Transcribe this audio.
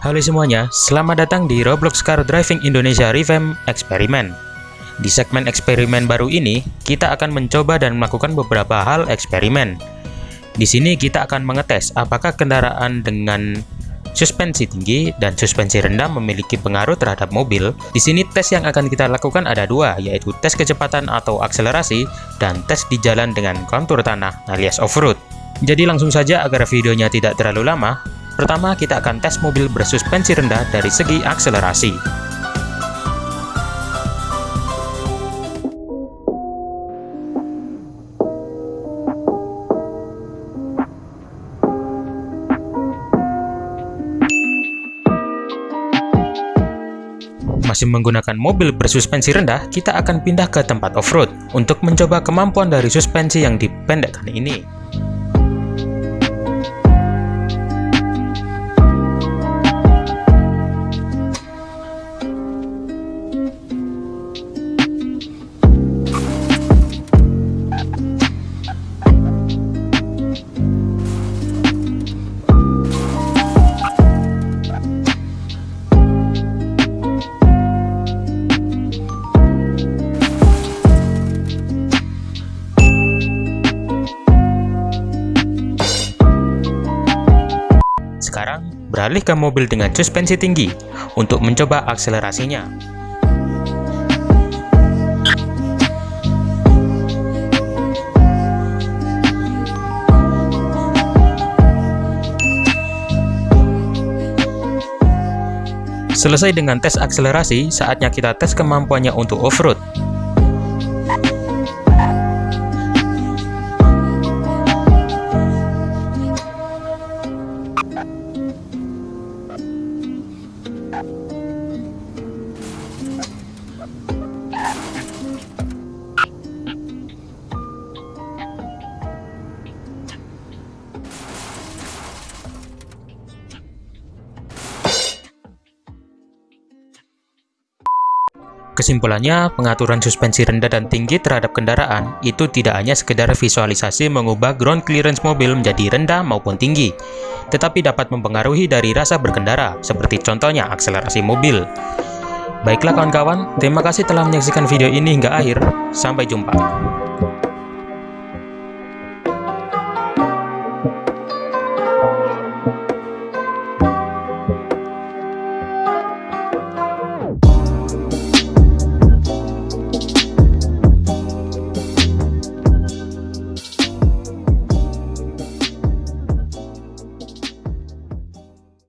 Halo semuanya, selamat datang di Roblox Car Driving Indonesia Revamp Eksperimen. Di segmen eksperimen baru ini, kita akan mencoba dan melakukan beberapa hal eksperimen. Di sini kita akan mengetes apakah kendaraan dengan suspensi tinggi dan suspensi rendah memiliki pengaruh terhadap mobil. Di sini tes yang akan kita lakukan ada dua, yaitu tes kecepatan atau akselerasi dan tes di jalan dengan kontur tanah alias off-road. Jadi langsung saja agar videonya tidak terlalu lama, Pertama, kita akan tes mobil bersuspensi rendah dari segi akselerasi. Masih menggunakan mobil bersuspensi rendah, kita akan pindah ke tempat off-road untuk mencoba kemampuan dari suspensi yang dipendekkan ini. Beralih ke mobil dengan suspensi tinggi untuk mencoba akselerasinya. Selesai dengan tes akselerasi, saatnya kita tes kemampuannya untuk off-road. Kesimpulannya, pengaturan suspensi rendah dan tinggi terhadap kendaraan itu tidak hanya sekedar visualisasi mengubah ground clearance mobil menjadi rendah maupun tinggi, tetapi dapat mempengaruhi dari rasa berkendara, seperti contohnya akselerasi mobil. Baiklah kawan-kawan, terima kasih telah menyaksikan video ini hingga akhir. Sampai jumpa.